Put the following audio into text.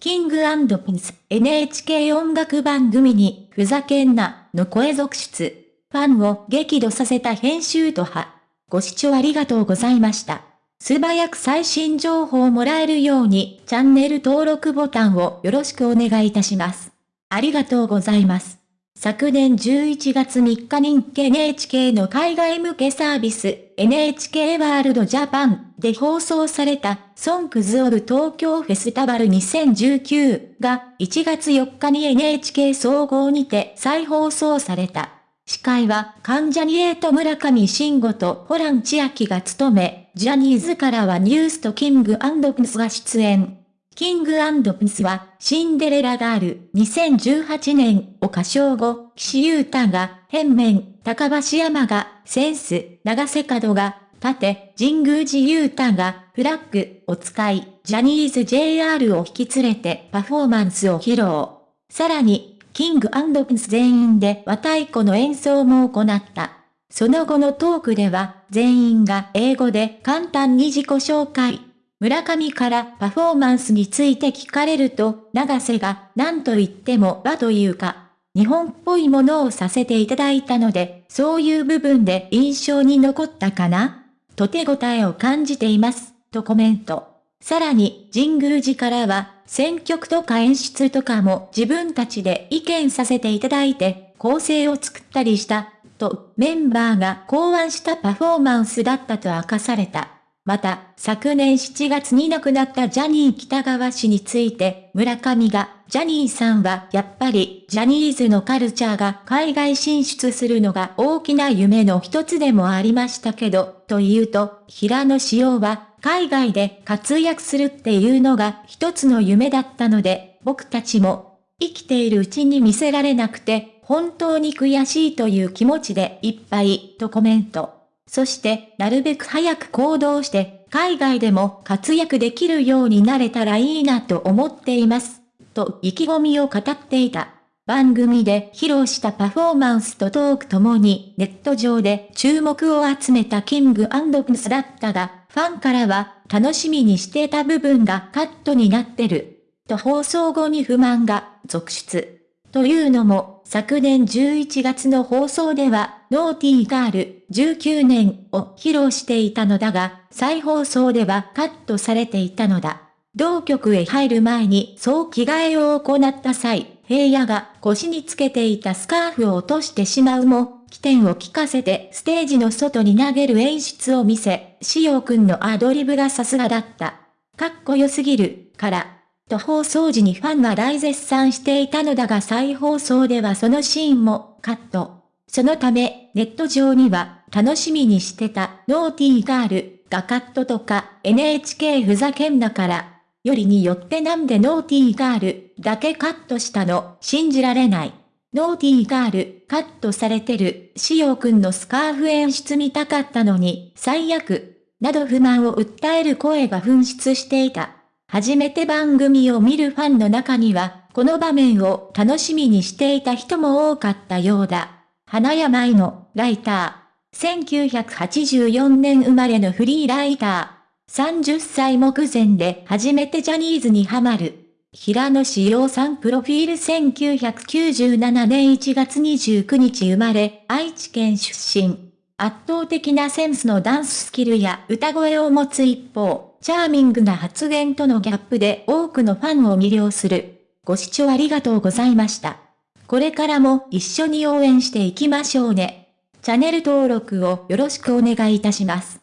キングピンス NHK 音楽番組にふざけんなの声続出。ファンを激怒させた編集と派。ご視聴ありがとうございました。素早く最新情報をもらえるようにチャンネル登録ボタンをよろしくお願いいたします。ありがとうございます。昨年11月3日人気 NHK の海外向けサービス NHK ワールドジャパンで放送されたソンクズオブ東京フェスタバル2019が1月4日に NHK 総合にて再放送された。司会は関ジャニエイト村上慎吾とホラン千秋が務め、ジャニーズからはニュースとキングプンスが出演。キングプンスは、シンデレラガール2018年を歌唱後、岸優太が、変面、高橋山が、センス、長瀬角が、盾、神宮寺優太が、フラッグを使い、ジャニーズ JR を引き連れてパフォーマンスを披露。さらに、キングプンス全員で和太鼓の演奏も行った。その後のトークでは、全員が英語で簡単に自己紹介。村上からパフォーマンスについて聞かれると、長瀬が何と言っても和というか、日本っぽいものをさせていただいたので、そういう部分で印象に残ったかな？と手応えを感じています、とコメント。さらに、神宮寺からは、選曲とか演出とかも自分たちで意見させていただいて、構成を作ったりした、とメンバーが考案したパフォーマンスだったと明かされた。また、昨年7月に亡くなったジャニー北川氏について、村上が、ジャニーさんはやっぱり、ジャニーズのカルチャーが海外進出するのが大きな夢の一つでもありましたけど、というと、平野紫耀は、海外で活躍するっていうのが一つの夢だったので、僕たちも、生きているうちに見せられなくて、本当に悔しいという気持ちでいっぱい、とコメント。そして、なるべく早く行動して、海外でも活躍できるようになれたらいいなと思っています。と意気込みを語っていた。番組で披露したパフォーマンスとトークともにネット上で注目を集めたキングアンドプスだったが、ファンからは楽しみにしてた部分がカットになってる。と放送後に不満が続出。というのも、昨年11月の放送では、ノーティーガール19年を披露していたのだが、再放送ではカットされていたのだ。同局へ入る前に総着替えを行った際、平野が腰につけていたスカーフを落としてしまうも、起点を聞かせてステージの外に投げる演出を見せ、しおくんのアドリブがさすがだった。かっこよすぎる、から、と放送時にファンが大絶賛していたのだが再放送ではそのシーンもカット。そのため、ネット上には、楽しみにしてた、ノーティーガール、がカットとか、NHK ふざけんなから、よりによってなんでノーティーガール、だけカットしたの、信じられない。ノーティーガール、カットされてる、しおくんのスカーフ演出見たかったのに、最悪、など不満を訴える声が噴出していた。初めて番組を見るファンの中には、この場面を楽しみにしていた人も多かったようだ。花山愛のライター。1984年生まれのフリーライター。30歳目前で初めてジャニーズにハマる。平野志陽さんプロフィール1997年1月29日生まれ、愛知県出身。圧倒的なセンスのダンススキルや歌声を持つ一方、チャーミングな発言とのギャップで多くのファンを魅了する。ご視聴ありがとうございました。これからも一緒に応援していきましょうね。チャンネル登録をよろしくお願いいたします。